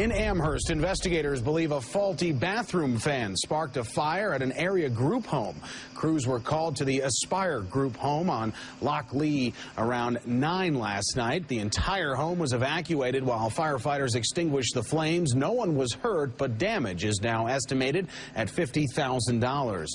In Amherst, investigators believe a faulty bathroom fan sparked a fire at an area group home. Crews were called to the Aspire group home on Loch Lee around 9 last night. The entire home was evacuated while firefighters extinguished the flames. No one was hurt, but damage is now estimated at $50,000.